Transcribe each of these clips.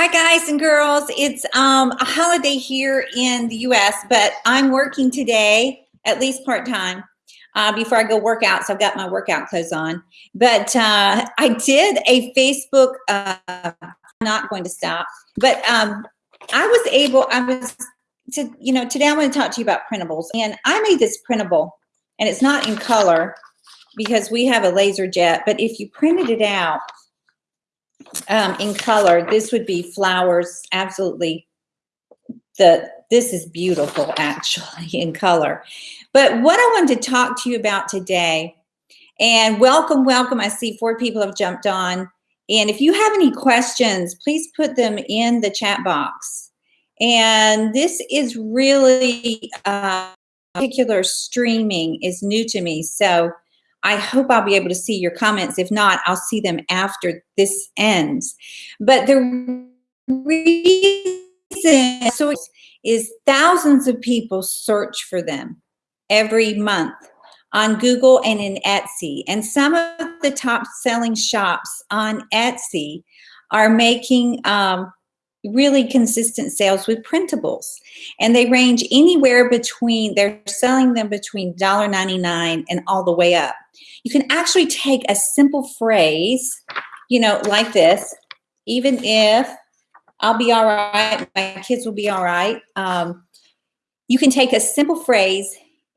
Hi guys and girls. It's um, a holiday here in the US, but I'm working today, at least part-time, uh, before I go work out. So I've got my workout clothes on. But uh, I did a Facebook, uh, not going to stop, but um, I was able, I was, to, you know, today I'm going to talk to you about printables. And I made this printable, and it's not in color because we have a laser jet, but if you printed it out, um, in color, this would be flowers, absolutely. The This is beautiful, actually, in color. But what I wanted to talk to you about today, and welcome, welcome. I see four people have jumped on. And if you have any questions, please put them in the chat box. And this is really, uh, particular streaming is new to me. So I hope I'll be able to see your comments. If not, I'll see them after this ends. But the reason so is thousands of people search for them every month on Google and in Etsy. And some of the top selling shops on Etsy are making um, really consistent sales with printables. And they range anywhere between, they're selling them between $1.99 and all the way up. You can actually take a simple phrase, you know, like this, even if I'll be all right, my kids will be all right. Um, you can take a simple phrase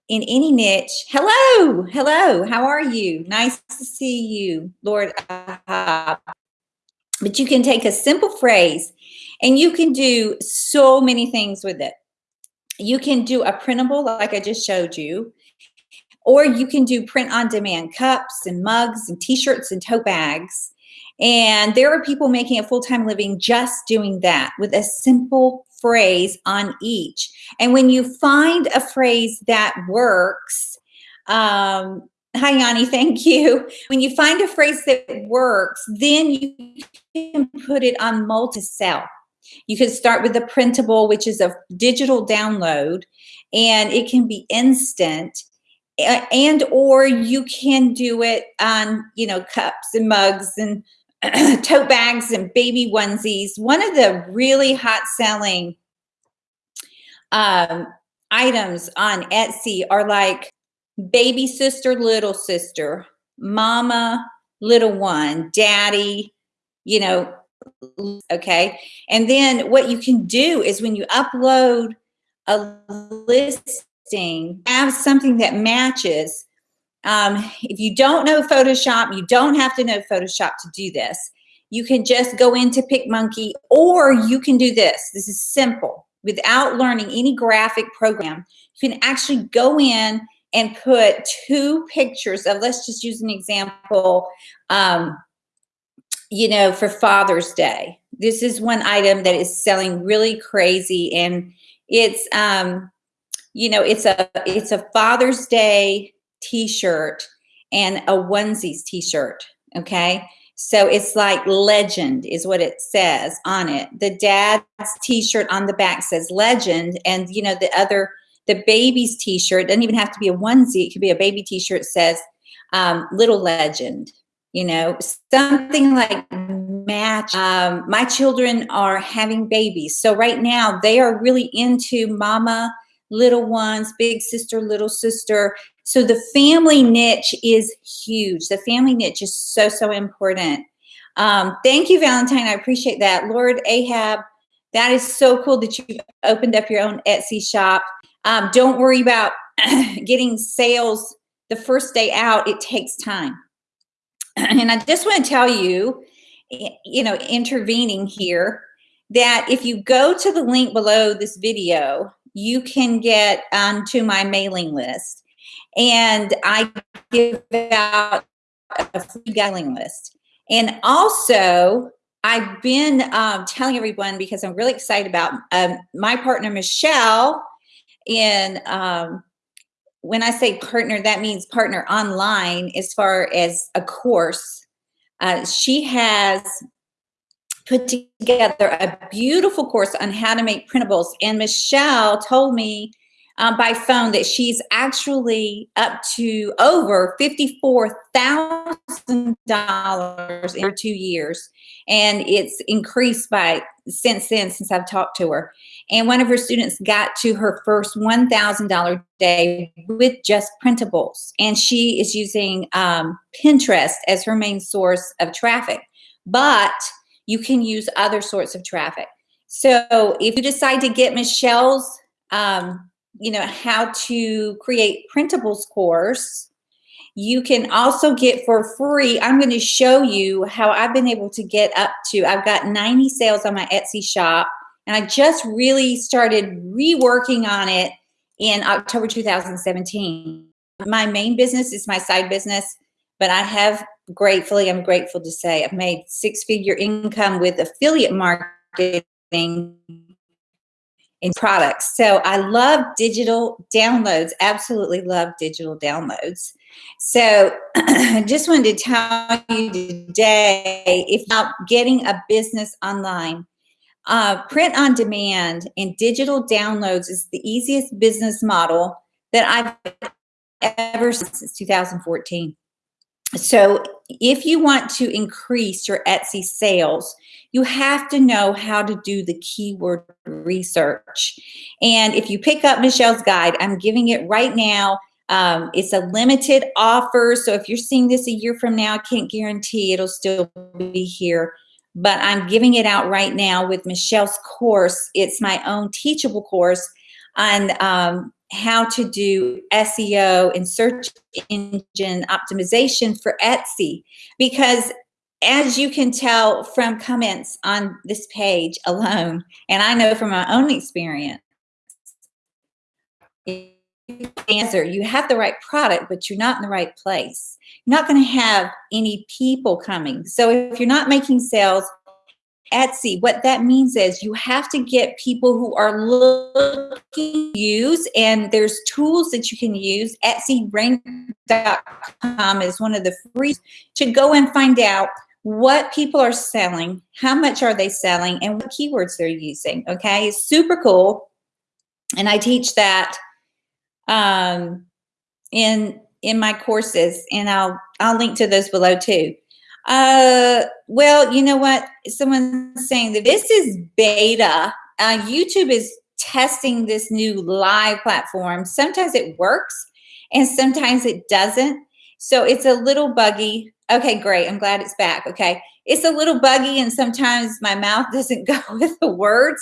in any niche. Hello, hello, how are you? Nice to see you, Lord. Uh, but you can take a simple phrase and you can do so many things with it. You can do a printable like I just showed you, or you can do print on demand cups and mugs and t-shirts and tote bags. And there are people making a full-time living just doing that with a simple phrase on each. And when you find a phrase that works, um, Hi, Yanni. Thank you. When you find a phrase that works, then you can put it on multi-sell. You can start with the printable, which is a digital download, and it can be instant. And or you can do it on, you know, cups and mugs and tote bags and baby onesies. One of the really hot selling um, items on Etsy are like baby sister, little sister, mama, little one, daddy, you know, okay? And then what you can do is when you upload a listing, have something that matches. Um, if you don't know Photoshop, you don't have to know Photoshop to do this. You can just go into PicMonkey or you can do this. This is simple. Without learning any graphic program, you can actually go in and put two pictures of, let's just use an example, um, you know, for Father's Day. This is one item that is selling really crazy and it's, um, you know, it's a, it's a Father's Day t-shirt and a onesies t-shirt, okay? So it's like legend is what it says on it. The dad's t-shirt on the back says legend and you know, the other, the baby's t-shirt doesn't even have to be a onesie. It could be a baby t-shirt says um, little legend, you know, something like match. Um, my children are having babies. So right now they are really into mama, little ones, big sister, little sister. So the family niche is huge. The family niche is so, so important. Um, thank you, Valentine. I appreciate that. Lord Ahab, that is so cool that you've opened up your own Etsy shop. Um, don't worry about getting sales the first day out. It takes time. And I just want to tell you, you know, intervening here, that if you go to the link below this video, you can get onto my mailing list. And I give out a free mailing list. And also, I've been um, telling everyone because I'm really excited about um, my partner, Michelle, in um, when I say partner, that means partner online as far as a course. Uh, she has put together a beautiful course on how to make printables. And Michelle told me um, by phone that she's actually up to over 54,000 thousand dollars in two years, and it's increased by since then since I've talked to her. And one of her students got to her first one thousand dollar day with just printables, and she is using um, Pinterest as her main source of traffic. But you can use other sorts of traffic. So if you decide to get Michelle's, um, you know, how to create printables course, you can also get for free. I'm going to show you how I've been able to get up to, I've got 90 sales on my Etsy shop and I just really started reworking on it in October 2017. My main business is my side business, but I have gratefully, I'm grateful to say I've made six figure income with affiliate marketing in products. So I love digital downloads, absolutely love digital downloads. So I just wanted to tell you today, if not getting a business online, uh, print on demand and digital downloads is the easiest business model that I've ever since 2014. So if you want to increase your Etsy sales, you have to know how to do the keyword research. And if you pick up Michelle's guide, I'm giving it right now. Um, it's a limited offer. So if you're seeing this a year from now, I can't guarantee it'll still be here. But I'm giving it out right now with Michelle's course. It's my own teachable course on um, how to do SEO and search engine optimization for Etsy. Because as you can tell from comments on this page alone, and I know from my own experience, answer you have the right product but you're not in the right place you're not going to have any people coming so if you're not making sales Etsy, what that means is you have to get people who are looking use, and there's tools that you can use. EtsyRank.com is one of the free to go and find out what people are selling, how much are they selling, and what keywords they're using. Okay, it's super cool, and I teach that um, in in my courses, and I'll I'll link to those below too. Uh, well, you know what? Someone's saying that this is beta. Uh, YouTube is testing this new live platform. Sometimes it works and sometimes it doesn't. So it's a little buggy. Okay, great. I'm glad it's back. Okay. It's a little buggy and sometimes my mouth doesn't go with the words.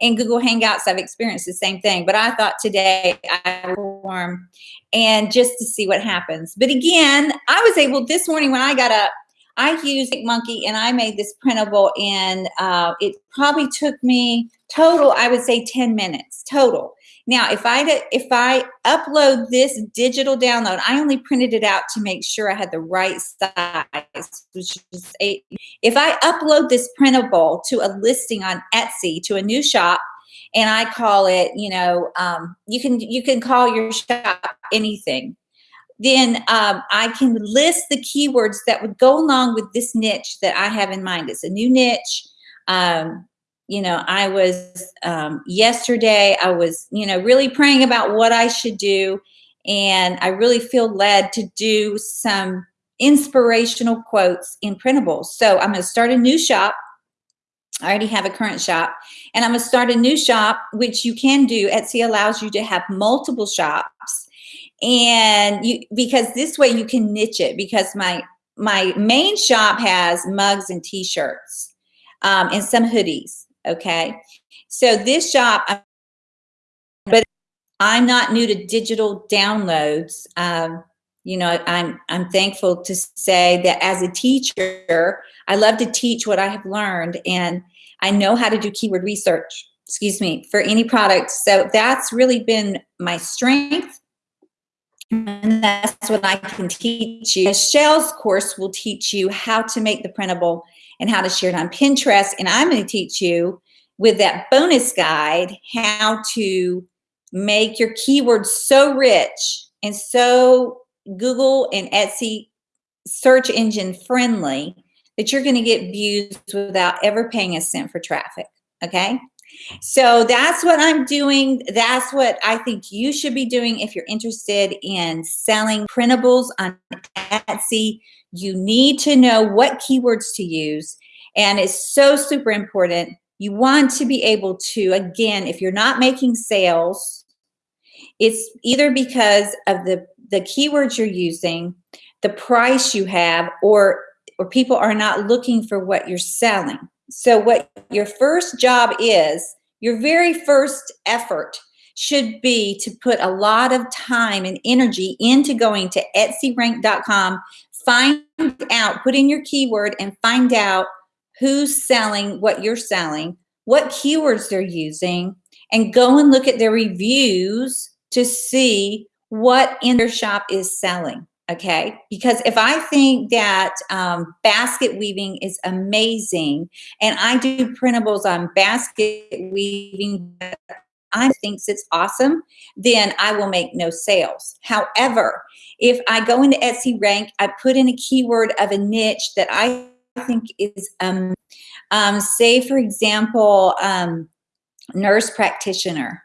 In Google Hangouts, I've experienced the same thing. But I thought today I perform and just to see what happens. But again, I was able this morning when I got up, I used Monkey and I made this printable and uh, it probably took me total, I would say 10 minutes total. Now, if I if I upload this digital download, I only printed it out to make sure I had the right size, which is eight. If I upload this printable to a listing on Etsy to a new shop, and I call it, you know, um, you can you can call your shop anything then um, I can list the keywords that would go along with this niche that I have in mind. It's a new niche. Um, you know, I was um, yesterday, I was, you know, really praying about what I should do. And I really feel led to do some inspirational quotes in printables. So I'm going to start a new shop. I already have a current shop and I'm going to start a new shop, which you can do. Etsy allows you to have multiple shops and you because this way you can niche it because my my main shop has mugs and t-shirts um, and some hoodies okay? So this shop but i'm not new to digital downloads. Um, you know i'm i'm thankful to say that as a teacher i love to teach what i have learned and i know how to do keyword research excuse me for any product. So that's really been my strength and that's what I can teach you. Michelle's course will teach you how to make the printable and how to share it on Pinterest. And I'm going to teach you with that bonus guide how to make your keywords so rich and so Google and Etsy search engine friendly that you're going to get views without ever paying a cent for traffic. Okay. So that's what I'm doing. That's what I think you should be doing if you're interested in selling printables on Etsy You need to know what keywords to use. And it's so super important. You want to be able to, again, if you're not making sales, it's either because of the, the keywords you're using, the price you have, or, or people are not looking for what you're selling. So what your first job is, your very first effort should be to put a lot of time and energy into going to etsyrank.com, find out, put in your keyword and find out who's selling what you're selling, what keywords they're using, and go and look at their reviews to see what in their shop is selling okay? Because if i think that um, basket weaving is amazing and i do printables on basket weaving i thinks it's awesome then i will make no sales. However if i go into etsy rank i put in a keyword of a niche that i think is um, um say for example um nurse practitioner.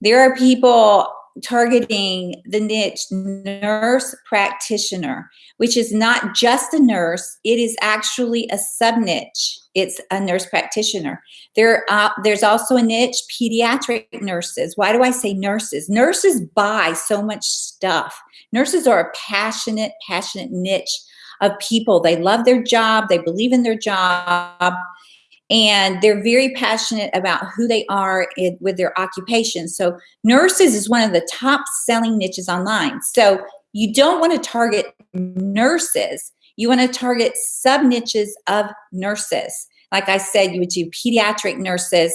There are people targeting the niche nurse practitioner, which is not just a nurse, it is actually a sub niche. It's a nurse practitioner. There, uh, there's also a niche, pediatric nurses. Why do I say nurses? Nurses buy so much stuff. Nurses are a passionate, passionate niche of people. They love their job, they believe in their job, and they're very passionate about who they are in, with their occupation. So nurses is one of the top selling niches online. So you don't want to target nurses. You want to target sub niches of nurses. Like I said, you would do pediatric nurses.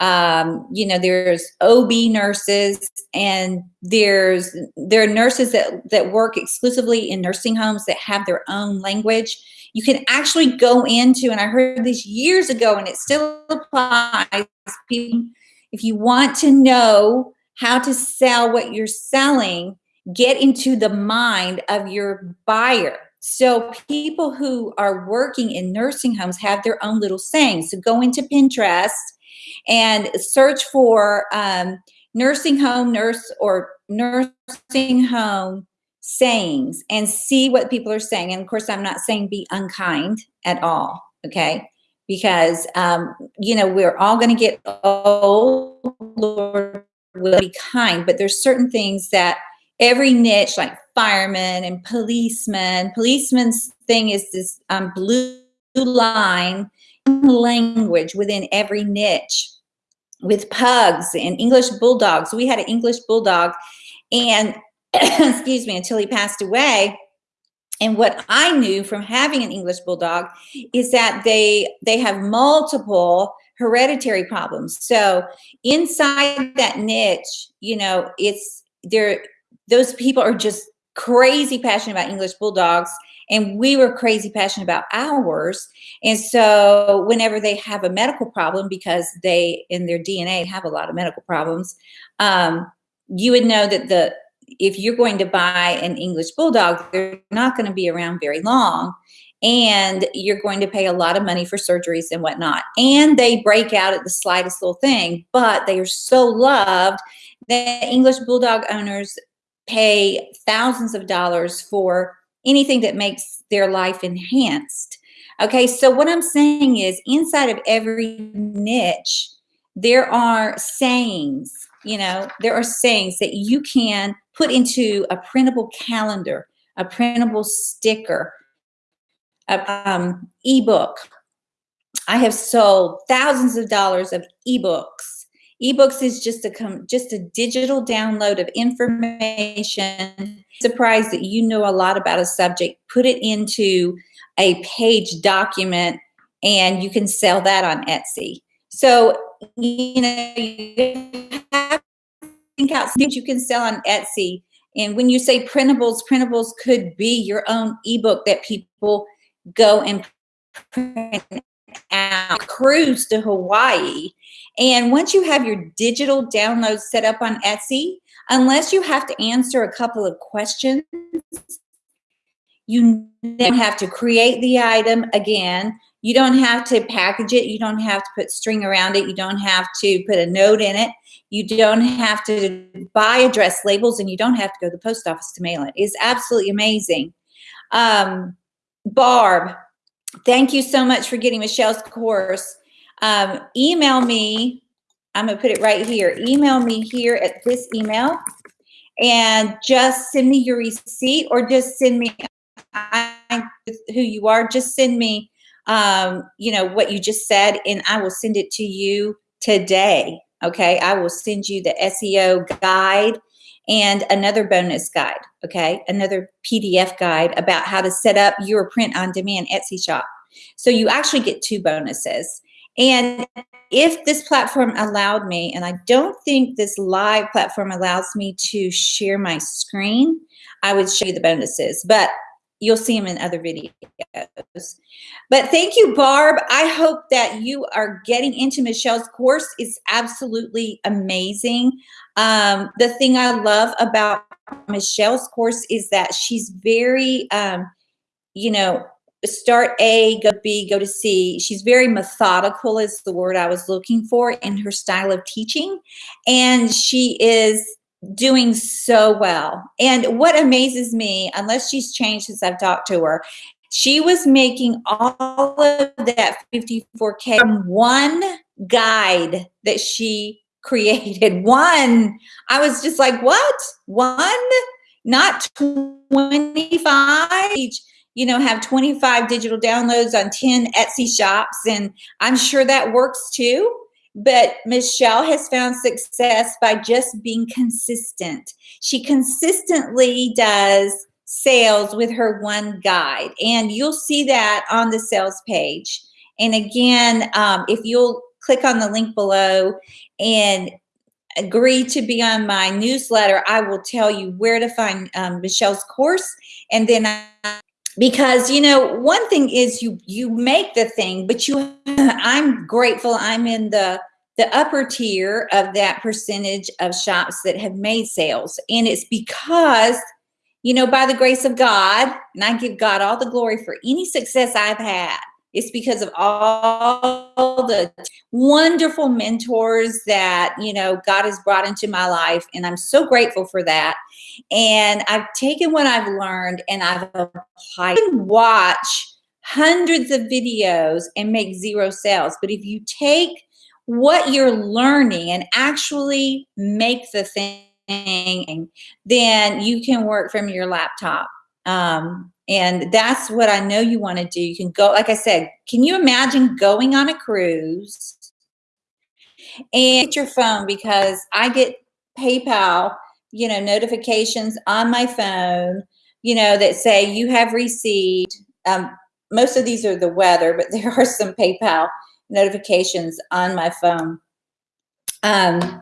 Um, you know, there's OB nurses and there's there are nurses that, that work exclusively in nursing homes that have their own language you can actually go into, and I heard this years ago and it still applies, if you want to know how to sell what you're selling, get into the mind of your buyer. So people who are working in nursing homes have their own little sayings. So go into Pinterest and search for um, nursing home nurse or nursing home sayings and see what people are saying. And of course, I'm not saying be unkind at all, okay? Because, um, you know, we're all going to get old, Lord will be kind, but there's certain things that every niche, like firemen and policemen, policeman's thing is this um, blue line language within every niche with pugs and English bulldogs. We had an English bulldog and excuse me, until he passed away. And what I knew from having an English Bulldog is that they they have multiple hereditary problems. So inside that niche, you know, it's there. Those people are just crazy passionate about English Bulldogs, and we were crazy passionate about ours. And so whenever they have a medical problem, because they in their DNA have a lot of medical problems, um, you would know that the if you're going to buy an English Bulldog, they're not going to be around very long. And you're going to pay a lot of money for surgeries and whatnot. And they break out at the slightest little thing, but they are so loved that English Bulldog owners pay thousands of dollars for anything that makes their life enhanced. Okay, so what I'm saying is inside of every niche, there are sayings, you know, there are sayings that you can put into a printable calendar, a printable sticker, a um, ebook. I have sold thousands of dollars of ebooks. Ebooks is just a just a digital download of information. Surprised that you know a lot about a subject. Put it into a page document, and you can sell that on Etsy. So you know you have think out things you can sell on Etsy. And when you say printables, printables could be your own ebook that people go and print out, cruise to Hawaii. And once you have your digital downloads set up on Etsy, unless you have to answer a couple of questions, you then have to create the item again. You don't have to package it. You don't have to put string around it. You don't have to put a note in it. You don't have to buy address labels and you don't have to go to the post office to mail it. It's absolutely amazing. Um, Barb, thank you so much for getting Michelle's course. Um, email me. I'm to put it right here. Email me here at this email and just send me your receipt or just send me who you are. Just send me, um, you know, what you just said, and I will send it to you today. Okay, I will send you the SEO guide and another bonus guide. Okay, another PDF guide about how to set up your print on demand Etsy shop. So you actually get two bonuses. And if this platform allowed me, and I don't think this live platform allows me to share my screen, I would show you the bonuses, but you'll see them in other videos. But thank you, Barb. I hope that you are getting into Michelle's course. It's absolutely amazing. Um, the thing I love about Michelle's course is that she's very, um, you know, start A, go B, go to C. She's very methodical is the word I was looking for in her style of teaching. And she is doing so well. And what amazes me, unless she's changed since I've talked to her, she was making all of that 54K from one guide that she created. One. I was just like, what? One? Not 25? You know, have 25 digital downloads on 10 Etsy shops. And I'm sure that works too. But Michelle has found success by just being consistent. She consistently does sales with her one guide. And you'll see that on the sales page. And again, um, if you'll click on the link below and agree to be on my newsletter, I will tell you where to find um, Michelle's course. And then I because you know one thing is you you make the thing but you i'm grateful i'm in the the upper tier of that percentage of shops that have made sales. And it's because you know by the grace of god and i give god all the glory for any success i've had it's because of all the wonderful mentors that, you know, God has brought into my life. And I'm so grateful for that. And I've taken what I've learned and I've applied. Can watch hundreds of videos and make zero sales. But if you take what you're learning and actually make the thing, then you can work from your laptop. Um, and that's what I know you want to do. You can go, like I said, can you imagine going on a cruise and get your phone because I get PayPal, you know, notifications on my phone, you know, that say you have received, um, most of these are the weather, but there are some PayPal notifications on my phone. Um,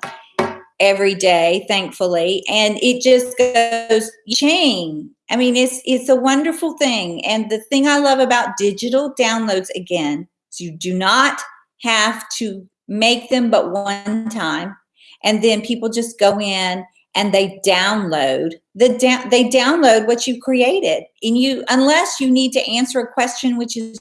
every day, thankfully. And it just goes chain. I mean, it's it's a wonderful thing. And the thing I love about digital downloads again, is you do not have to make them but one time. And then people just go in and they download the da- they download what you created. And you unless you need to answer a question, which is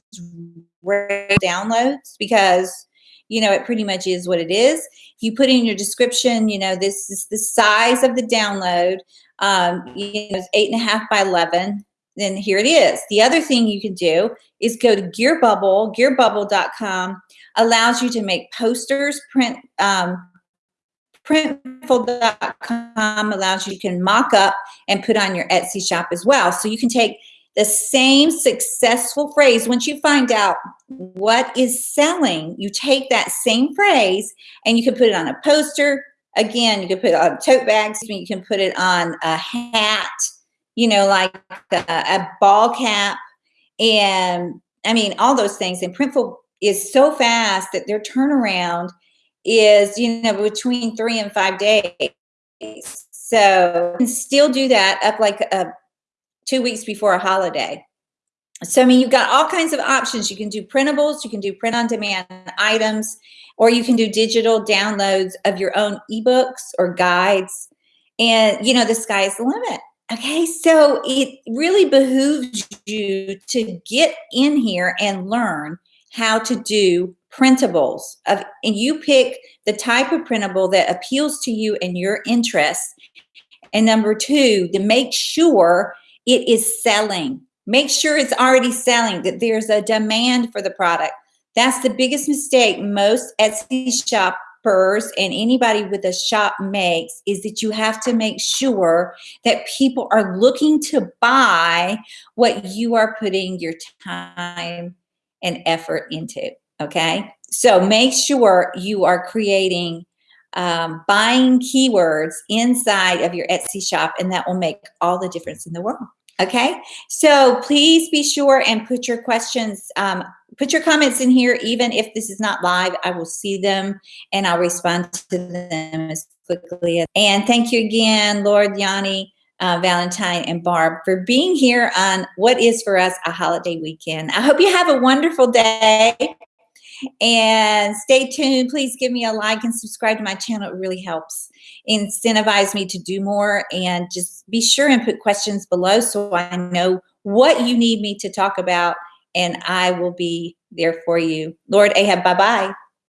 downloads because you know it pretty much is what it is you put in your description, you know, this is the size of the download, um, you know, eight and a half by 11, then here it is. The other thing you can do is go to Gearbubble, gearbubble.com allows you to make posters, print, um, printful.com allows you, you can mock up and put on your Etsy shop as well. So you can take the same successful phrase, once you find out what is selling, you take that same phrase and you can put it on a poster. Again, you can put it on tote bags. You can put it on a hat, you know, like a, a ball cap. And I mean, all those things. And Printful is so fast that their turnaround is, you know, between three and five days. So you can still do that up like a two weeks before a holiday. So, I mean, you've got all kinds of options. You can do printables, you can do print on demand items, or you can do digital downloads of your own ebooks or guides. And, you know, the sky is the limit. Okay, so it really behooves you to get in here and learn how to do printables of and you pick the type of printable that appeals to you and your interests and number two to make sure it is selling. Make sure it's already selling, that there's a demand for the product. That's the biggest mistake most Etsy shoppers and anybody with a shop makes is that you have to make sure that people are looking to buy what you are putting your time and effort into, okay? So make sure you are creating um, buying keywords inside of your Etsy shop and that will make all the difference in the world. Okay, so please be sure and put your questions, um, put your comments in here, even if this is not live, I will see them and I'll respond to them as quickly. As, and thank you again, Lord Yanni, uh, Valentine, and Barb for being here on what is for us a holiday weekend. I hope you have a wonderful day and stay tuned. Please give me a like and subscribe to my channel. It really helps incentivize me to do more. And just be sure and put questions below so I know what you need me to talk about and I will be there for you. Lord Ahab, bye-bye.